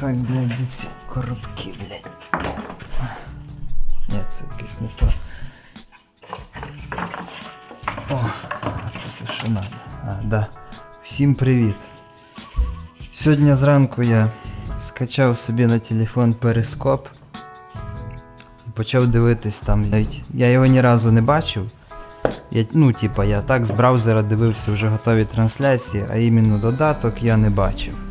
Так, блядь, де коробки, блядь. Ні, це якесь не то. О, це те, що надо. А, да. Всім привіт. Сьогодні зранку я скачав собі на телефон перископ. І почав дивитись там. Навіть я його ні разу не бачив. Я, ну, типа, я так з браузера дивився вже готові трансляції, а іменно додаток я не бачив.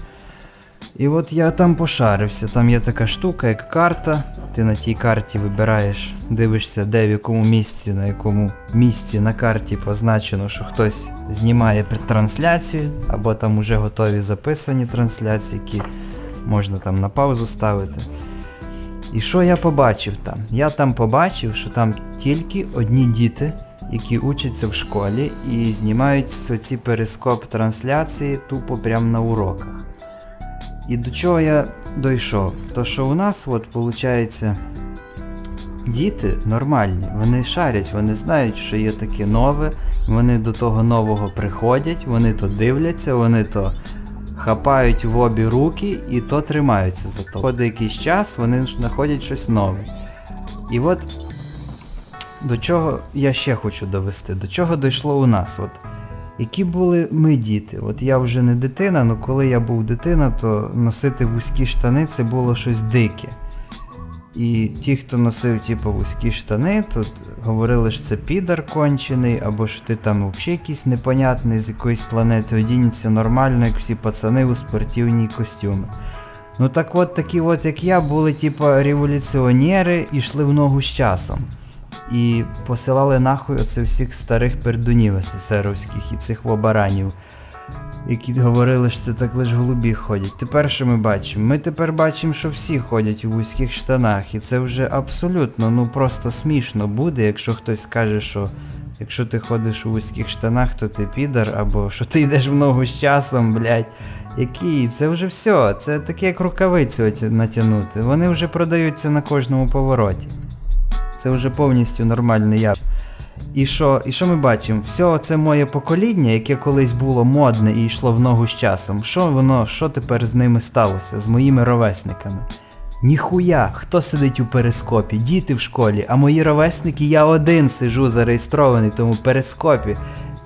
І от я там пошарився, там є така штука, як карта. Ти на тій карті вибираєш, дивишся, де в якому місці, на якому місці на карті позначено, що хтось знімає трансляцію, або там уже готові записані трансляції, які можна там на паузу ставити. І що я побачив там? Я там побачив, що там тільки одні діти, які учаться в школі і знімають ці перископ трансляції тупо прямо на уроках. І до чого я дійшов? То що у нас, от, виходить, діти нормальні, вони шарять, вони знають, що є таке нове, вони до того нового приходять, вони то дивляться, вони то хапають в обі руки і то тримаються за то. Ходить якийсь час, вони знаходять щось нове. І от до чого я ще хочу довести, до чого дійшло у нас. От, які були ми діти? От я вже не дитина, але коли я був дитина, то носити вузькі штани це було щось дике. І ті, хто носив типу, вузькі штани, то говорили, що це підар кончений, або що ти там взагалі якийсь непонятний з якоїсь планети, одінься нормально, як всі пацани у спортивні костюми. Ну так от такі от, як я, були типу революціонери і йшли в ногу з часом. І посилали нахуй оце всіх старих пердунів СССРовських і цих вобаранів, які говорили, що це так лише голубі ходять. Тепер що ми бачимо? Ми тепер бачимо, що всі ходять у вузьких штанах, і це вже абсолютно, ну просто смішно буде, якщо хтось скаже, що якщо ти ходиш у вузьких штанах, то ти підар, або що ти йдеш в ногу з часом, блядь. Який? Це вже все. Це таке як рукавицю натягнути. Вони вже продаються на кожному повороті. Це вже повністю нормальний я. І що і що ми бачимо? Все це моє покоління, яке колись було модне і йшло в ногу з часом. Що воно, що тепер з ними сталося, з моїми ровесниками? Ніхуя, хто сидить у перископі? Діти в школі, а мої ровесники, я один сижу зареєстрований тому перископі.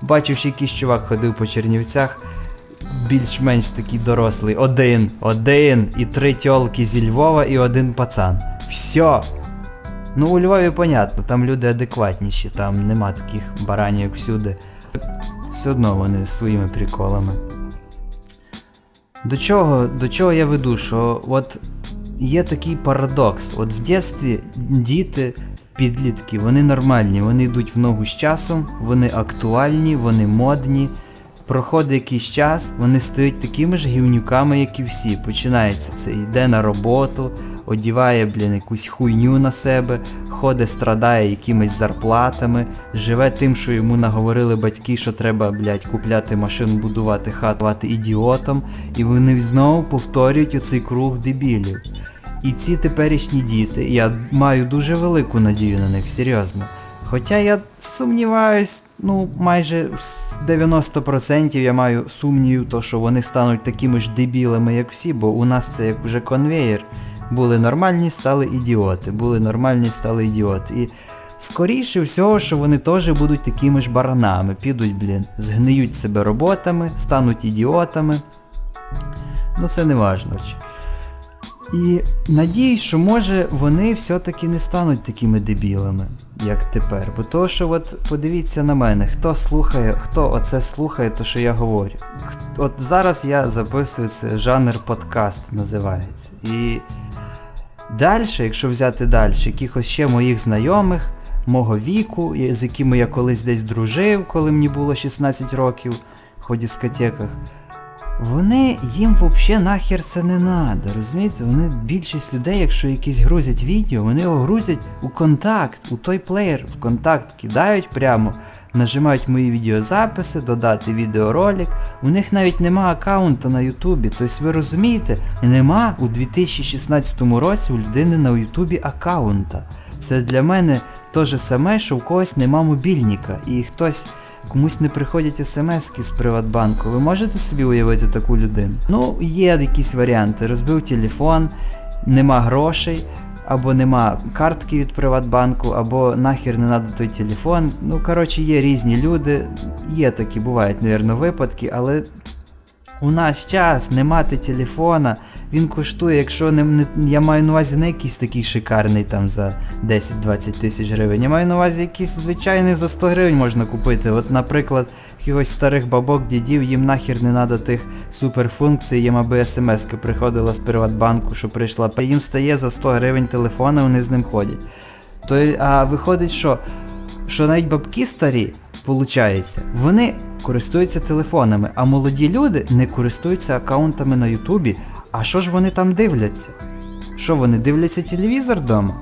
Бачив, що якийсь чувак ходив по Чернівцях, більш-менш такий дорослий. Один, один, і три тьолки зі Львова і один пацан. Все. Ну, у Львові понятно, там люди адекватніші, там нема таких баранів всюди. Все одно вони своїми приколами. До чого до чого я веду, що от є такий парадокс. От в дитинстві діти, підлітки, вони нормальні, вони йдуть в ногу з часом, вони актуальні, вони модні. Проходить якийсь час, вони стають такими ж гівнюками, як і всі. Починається це, йде на роботу, одіває, блін, якусь хуйню на себе, ходить, страдає якимись зарплатами, живе тим, що йому наговорили батьки, що треба, блядь, купляти машину, будувати хату, бути ідіотом, і вони знову повторюють оцей круг дебілів. І ці теперішні діти, я маю дуже велику надію на них, серйозно. Хоча я сумніваюсь, ну майже 90% я маю сумнів, то що вони стануть такими ж дебілами, як всі, бо у нас це як вже конвеєр. Були нормальні, стали ідіоти. Були нормальні, стали ідіоти. І скоріше всього, що вони теж будуть такими ж баранами. Підуть, блін, згниють себе роботами, стануть ідіотами. Ну це не важно. І надіюсь, що може вони все-таки не стануть такими дебілами, як тепер. Бо то, що от подивіться на мене, хто слухає, хто оце слухає, то що я говорю. От зараз я записую це жанр подкаст називається. І далі, якщо взяти далі, якихось ще моїх знайомих, мого віку, з якими я колись десь дружив, коли мені було 16 років в дискотеках, вони їм взагалі нахер це не треба, розумієте? Вони більшість людей, якщо якісь грузять відео, вони його грузять у контакт, у той плеєр, в контакт кидають прямо, нажимають мої відеозаписи, додати відеоролик. У них навіть нема аккаунта на Ютубі. Тобто ви розумієте, нема у 2016 році у людини на Ютубі аккаунта. Це для мене те ж саме, що у когось нема мобільника. І хтось комусь не приходять смски з Приватбанку. Ви можете собі уявити таку людину? Ну, є якісь варіанти. Розбив телефон, нема грошей, або нема картки від Приватбанку, або нахер не надо той телефон. Ну, коротше, є різні люди, є такі, бувають, мабуть, випадки, але у нас час не мати телефона, він коштує, якщо не, не я маю на увазі не якийсь такий шикарний там за 10-20 тисяч гривень. Я маю на увазі якийсь звичайний за 100 гривень можна купити. От, наприклад, якихось старих бабок, дідів, їм нахер не треба тих суперфункцій, їм аби смс приходила з Приватбанку, що прийшла. Їм стає за 100 гривень телефона, вони з ним ходять. То, а виходить, що, що навіть бабки старі, Получається, вони користуються телефонами, а молоді люди не користуються аккаунтами на Ютубі. А що ж вони там дивляться? Що вони дивляться телевізор вдома?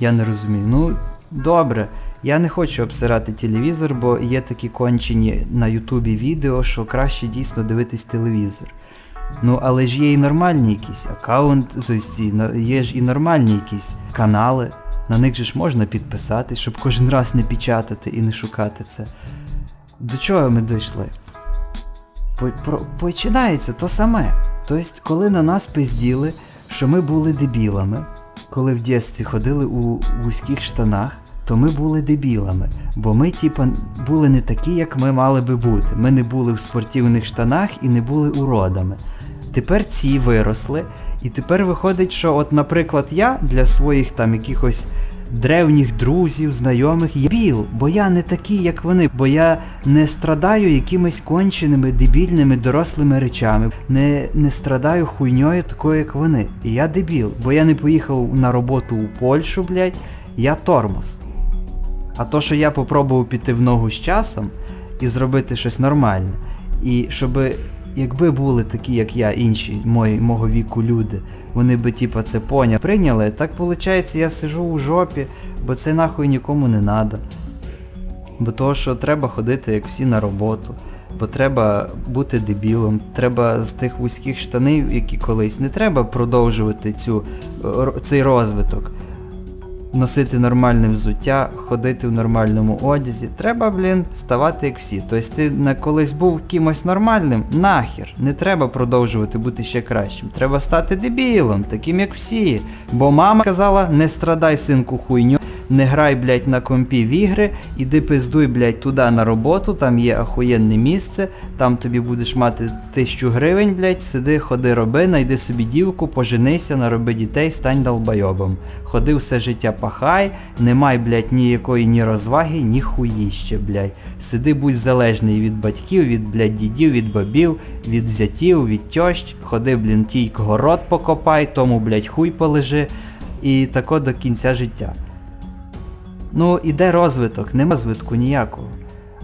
Я не розумію. Ну, добре, я не хочу обсирати телевізор, бо є такі кончені на Ютубі відео, що краще дійсно дивитись телевізор. Ну, але ж є і нормальні якісь аккаунти, тобто є ж і нормальні якісь канали. На них же ж можна підписатись, щоб кожен раз не печатати і не шукати це. До чого ми дійшли? Починається то саме. Тобто, коли на нас пизділи, що ми були дебілами, коли в дитинстві ходили у вузьких штанах, то ми були дебілами. Бо ми, типа, були не такі, як ми мали би бути. Ми не були в спортивних штанах і не були уродами. Тепер ці виросли, і тепер виходить, що, от, наприклад, я для своїх там якихось древніх друзів, знайомих є біл, бо я не такий, як вони, бо я не страдаю якимись конченими, дебільними, дорослими речами, не не страдаю хуйньою такою, як вони. І я дебіл, бо я не поїхав на роботу у Польщу, блядь, я тормоз. А то, що я попробував піти в ногу з часом і зробити щось нормальне, і щоби якби були такі, як я, інші мої, мого віку люди, вони би типа це поняли, прийняли, так виходить, я сижу у жопі, бо це нахуй нікому не треба. Бо того, що треба ходити, як всі на роботу, бо треба бути дебілом, треба з тих вузьких штанів, які колись, не треба продовжувати цю, цей розвиток носити нормальне взуття, ходити в нормальному одязі. Треба, блін, ставати як всі. Тобто ти колись був кимось нормальним, нахер. Не треба продовжувати бути ще кращим. Треба стати дебілом, таким як всі. Бо мама казала, не страдай синку хуйню не грай, блядь, на компі в ігри, іди пиздуй, блядь, туди на роботу, там є ахуєнне місце, там тобі будеш мати тисячу гривень, блядь, сиди, ходи, роби, найди собі дівку, поженися, нароби дітей, стань долбойобом. Ходи все життя пахай, не май, блядь, ніякої ні розваги, ні хуїще, блядь. Сиди, будь залежний від батьків, від, блядь, дідів, від бабів, від зятів, від тьощ, ходи, блін, тій город покопай, тому, блядь, хуй полежи. І тако до кінця життя. Ну, іде розвиток, нема розвитку ніякого.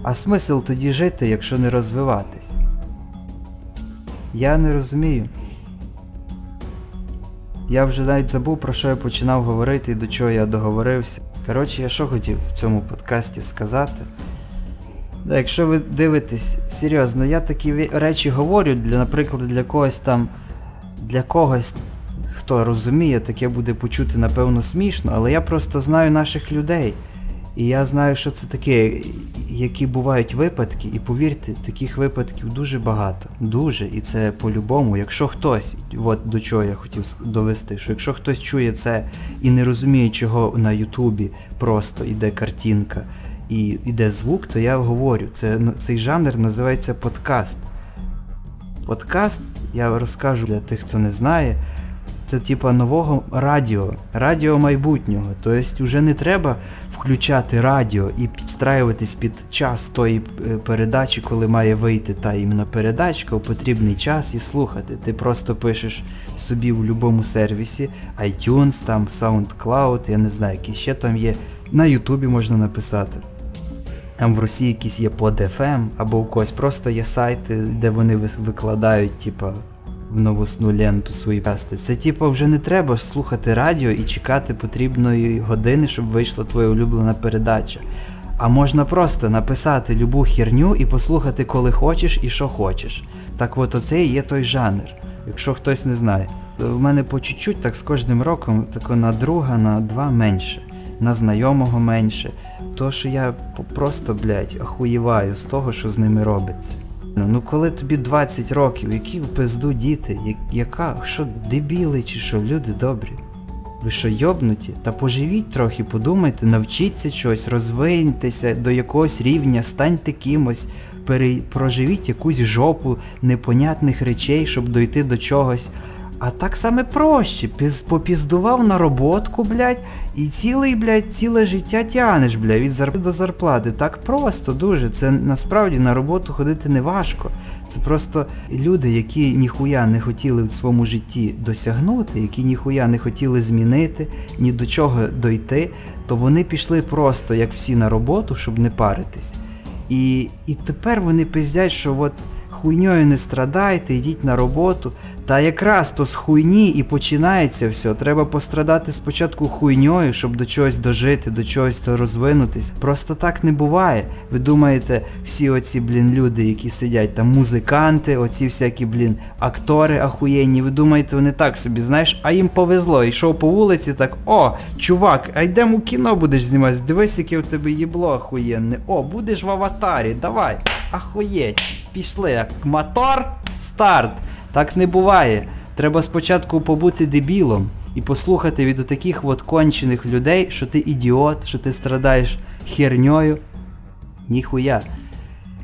А смисл тоді жити, якщо не розвиватись? Я не розумію. Я вже навіть забув, про що я починав говорити і до чого я договорився. Коротше, я що хотів в цьому подкасті сказати. Да, Якщо ви дивитесь, серйозно, я такі речі говорю, для, наприклад, для когось там, для когось хто розуміє, таке буде почути, напевно, смішно, але я просто знаю наших людей. І я знаю, що це таке, які бувають випадки, і повірте, таких випадків дуже багато. Дуже. І це по-любому, якщо хтось, от до чого я хотів довести, що якщо хтось чує це і не розуміє, чого на Ютубі просто йде картинка і йде звук, то я говорю, це, цей жанр називається подкаст. Подкаст, я розкажу для тих, хто не знає. Це типа нового радіо, радіо майбутнього. Тобто вже не треба включати радіо і підстраюватись під час тої е, передачі, коли має вийти та іменно передачка у потрібний час і слухати. Ти просто пишеш собі в будь-якому сервісі, iTunes, там SoundCloud, я не знаю, які ще там є. На Ютубі можна написати. Там в Росії якісь є под FM, або у когось просто є сайти, де вони викладають, типа в новосну ленту свої пасти. Це типу вже не треба слухати радіо і чекати потрібної години, щоб вийшла твоя улюблена передача. А можна просто написати любу херню і послухати, коли хочеш і що хочеш. Так от оце і є той жанр, якщо хтось не знає. У мене по чуть-чуть так з кожним роком тако на друга, на два менше. на знайомого менше. То що я просто, блядь, охуєваю з того, що з ними робиться. Ну, коли тобі 20 років, які в пизду діти, яка, що дебіли чи що, люди добрі? Ви що йобнуті? Та поживіть трохи, подумайте, навчіться чогось, розвиньтеся до якогось рівня, станьте кимось, пере... проживіть якусь жопу непонятних речей, щоб дойти до чогось. А так саме проще, піз... попіздував на роботку, блядь, і цілий, блядь, ціле життя тянеш, блядь, від зарплати до зарплати. Так просто, дуже. Це насправді на роботу ходити не важко. Це просто люди, які ніхуя не хотіли в своєму житті досягнути, які ніхуя не хотіли змінити, ні до чого дойти, то вони пішли просто, як всі, на роботу, щоб не паритись. І, і тепер вони пиздять, що от хуйньою не страдайте, йдіть на роботу. Та якраз то з хуйні і починається все. Треба пострадати спочатку хуйньою, щоб до чогось дожити, до чогось розвинутись. Просто так не буває. Ви думаєте, всі оці, блін, люди, які сидять там, музиканти, оці всякі, блін, актори ахуєнні, ви думаєте, вони так собі, знаєш, а їм повезло. Йшов по вулиці, так, о, чувак, а йдемо у кіно будеш знімати, дивись, яке у тебе їбло ахуєнне. О, будеш в аватарі, давай, ахуєть, пішли. Мотор, старт. Так не буває. Треба спочатку побути дебілом і послухати від таких от кончених людей, що ти ідіот, що ти страдаєш херньою. Ніхуя.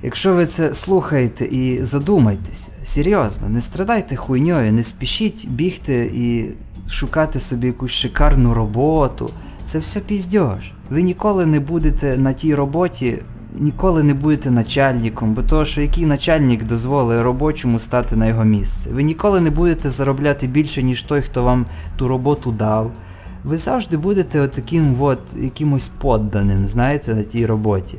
Якщо ви це слухаєте і задумайтеся, серйозно, не страдайте хуйньою, не спішіть бігти і шукати собі якусь шикарну роботу. Це все піздьош. Ви ніколи не будете на тій роботі, ніколи не будете начальником, бо то, що який начальник дозволить робочому стати на його місце. Ви ніколи не будете заробляти більше, ніж той, хто вам ту роботу дав. Ви завжди будете отаким от якимось подданим, знаєте, на тій роботі.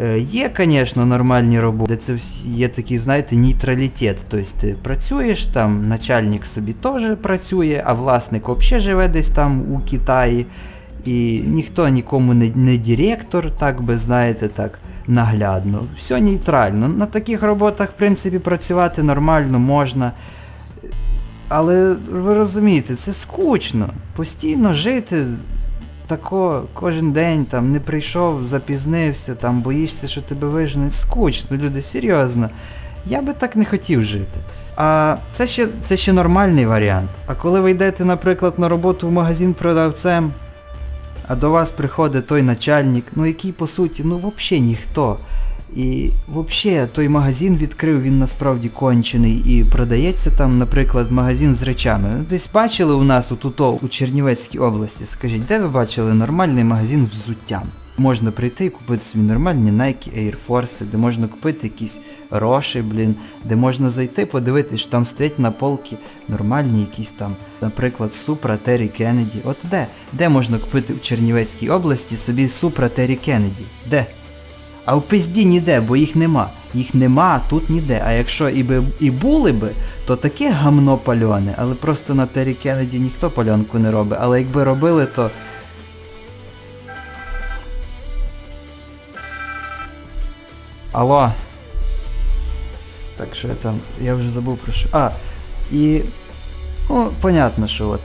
Е, Є, звісно, нормальні роботи, де це є такий, знаєте, нейтралітет. Тобто ти працюєш там, начальник собі теж працює, а власник взагалі живе десь там у Китаї. І ніхто нікому не, не директор, так би знаєте, так наглядно. Все нейтрально. На таких роботах, в принципі, працювати нормально можна. Але ви розумієте, це скучно. Постійно жити тако кожен день там не прийшов, запізнився, там боїшся, що тебе виженуть. Скучно, люди, серйозно. Я би так не хотів жити. А це ще, це ще нормальний варіант. А коли ви йдете, наприклад, на роботу в магазин продавцем, а до вас приходить той начальник, ну який по суті, ну взагалі ніхто. І взагалі той магазин відкрив, він насправді кончений і продається там, наприклад, магазин з речами. Ну, Десь бачили у нас отуто у Чернівецькій області, скажіть, де ви бачили нормальний магазин з взуттям? Можна прийти і купити собі нормальні Nike Air Force, де можна купити якісь роші, блін, де можна зайти, подивитись, що там стоять на полки нормальні якісь там, наприклад, Supra Terry Kennedy. От де? Де можна купити в Чернівецькій області собі Supra Terry Kennedy? Де? А в пизді ніде, бо їх нема. Їх нема тут ніде. А якщо і, би, і були би, то таке гамно пальоне, але просто на Террі Кеннеді ніхто пальонку не робить. Але якби робили, то. Алло. Так, що я там. Я вже забув про що. А, і. Ну, понятно, що от.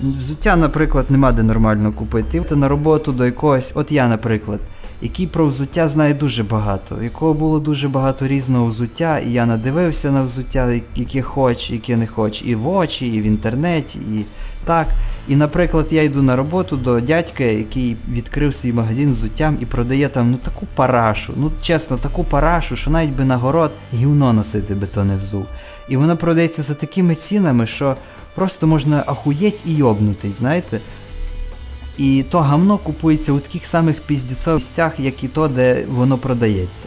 Взуття, наприклад, нема де нормально купити. Ти на роботу до якогось. От я, наприклад який про взуття знає дуже багато, якого було дуже багато різного взуття, і я надивився на взуття, яке хоч, яке не хоч, і в очі, і в інтернеті, і так. І, наприклад, я йду на роботу до дядька, який відкрив свій магазин з взуттям і продає там ну таку парашу, ну чесно, таку парашу, що навіть би на город гівно носити би то не взув. І вона продається за такими цінами, що просто можна ахуєть і йобнутись, знаєте. І то гамно купується у таких самих піздецових місцях, як і то, де воно продається.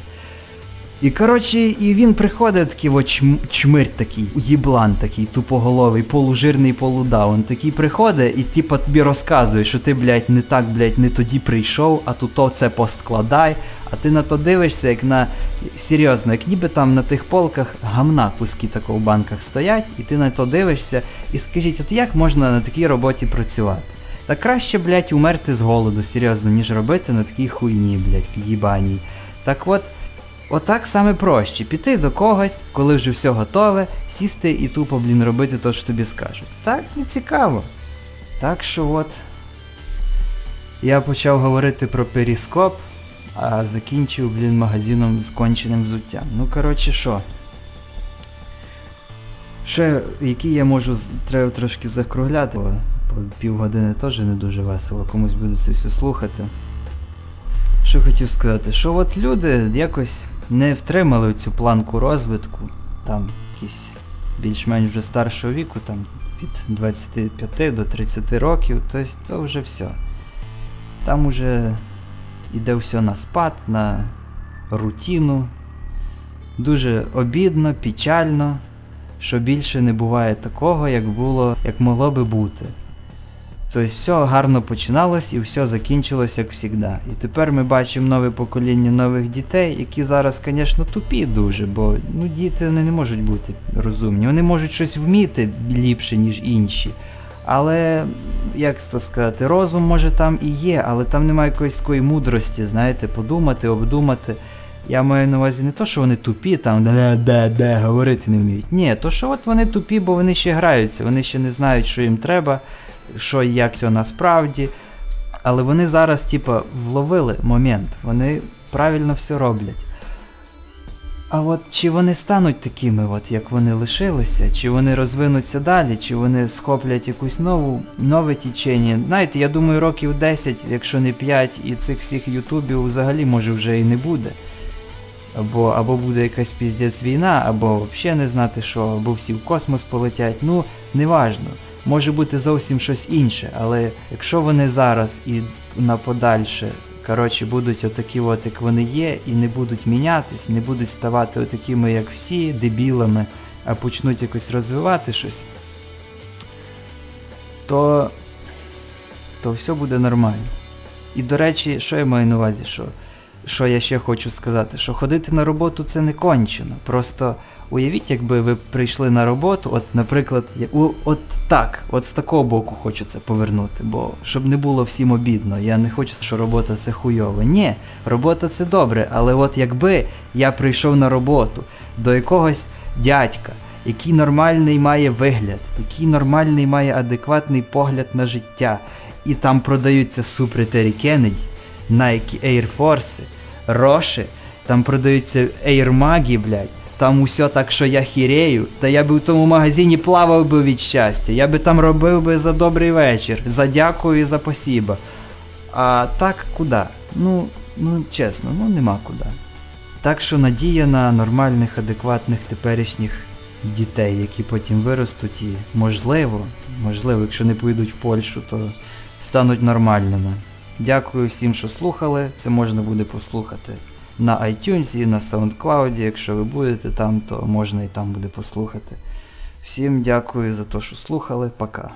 І коротше, і він приходить такий от чм, чмирь такий, їблан такий, тупоголовий, полужирний полудаун. Такий приходить і типа тобі розказує, що ти, блядь, не так, блядь, не тоді прийшов, а тут то це посткладай, а ти на то дивишся, як на. Серйозно, як ніби там на тих полках гамна куски такого в банках стоять, і ти на то дивишся, і скажіть, от як можна на такій роботі працювати? Та краще, блядь, умерти з голоду, серйозно, ніж робити на такій хуйні, блядь, їбаній. Так от, отак саме проще. Піти до когось, коли вже все готове, сісти і тупо, блін, робити те, що тобі скажуть. Так не цікаво. Так що от. Я почав говорити про періскоп, а закінчив, блін, магазином з конченим взуттям. Ну, коротше, що? Ще, які я можу, треба трошки закругляти, бо півгодини теж не дуже весело, комусь буде це все слухати. Що хотів сказати, що от люди якось не втримали цю планку розвитку, там якісь більш-менш вже старшого віку, там від 25 до 30 років, то вже все. Там уже йде все на спад, на рутину. Дуже обідно, печально, що більше не буває такого, як було, як могло би бути. Тобто все гарно починалось і все закінчилось як завжди. І тепер ми бачимо нове покоління нових дітей, які зараз, звісно, тупі дуже, бо ну, діти вони не можуть бути розумні. Вони можуть щось вміти ліпше, ніж інші. Але, як то сказати, розум може там і є, але там немає якоїсь такої мудрості, знаєте, подумати, обдумати. Я маю на увазі не то, що вони тупі, там де, де, де, говорити не вміють. Ні, то що от вони тупі, бо вони ще граються, вони ще не знають, що їм треба, що і як все насправді. Але вони зараз, типа, вловили момент, вони правильно все роблять. А от чи вони стануть такими, от, як вони лишилися, чи вони розвинуться далі, чи вони схоплять якусь нову, нове тічення. Знаєте, я думаю, років 10, якщо не 5, і цих всіх ютубів взагалі може вже і не буде. Або, або буде якась піздець війна, або взагалі не знати що, або всі в космос полетять. Ну, неважно. Може бути зовсім щось інше, але якщо вони зараз і на подальше, коротше, будуть отакі от, як вони є, і не будуть мінятись, не будуть ставати отакими, як всі, дебілами, а почнуть якось розвивати щось, то, то все буде нормально. І до речі, що я маю на увазі, що, що я ще хочу сказати, що ходити на роботу це не кончено. Просто уявіть, якби ви прийшли на роботу, от, наприклад, от так, от з такого боку хочу це повернути, бо щоб не було всім обідно, я не хочу, що робота це хуйово. Ні, робота це добре, але от якби я прийшов на роботу до якогось дядька, який нормальний має вигляд, який нормальний має адекватний погляд на життя, і там продаються супри Террі Кеннеді, Nike Air Force, Роші, там продаються Maги, блядь. Там усе так, що я хірею, та я би в тому магазині плавав би від щастя. Я би там робив би за добрий вечір, за дякую і за посіба. А так куди? Ну, ну чесно, ну нема куди. Так що надія на нормальних, адекватних теперішніх дітей, які потім виростуть і можливо, можливо, якщо не поїдуть в Польщу, то стануть нормальними. Дякую всім, що слухали. Це можна буде послухати на iTunes, і на SoundCloud. Якщо ви будете там, то можна і там буде послухати. Всім дякую за те, що слухали. Пока.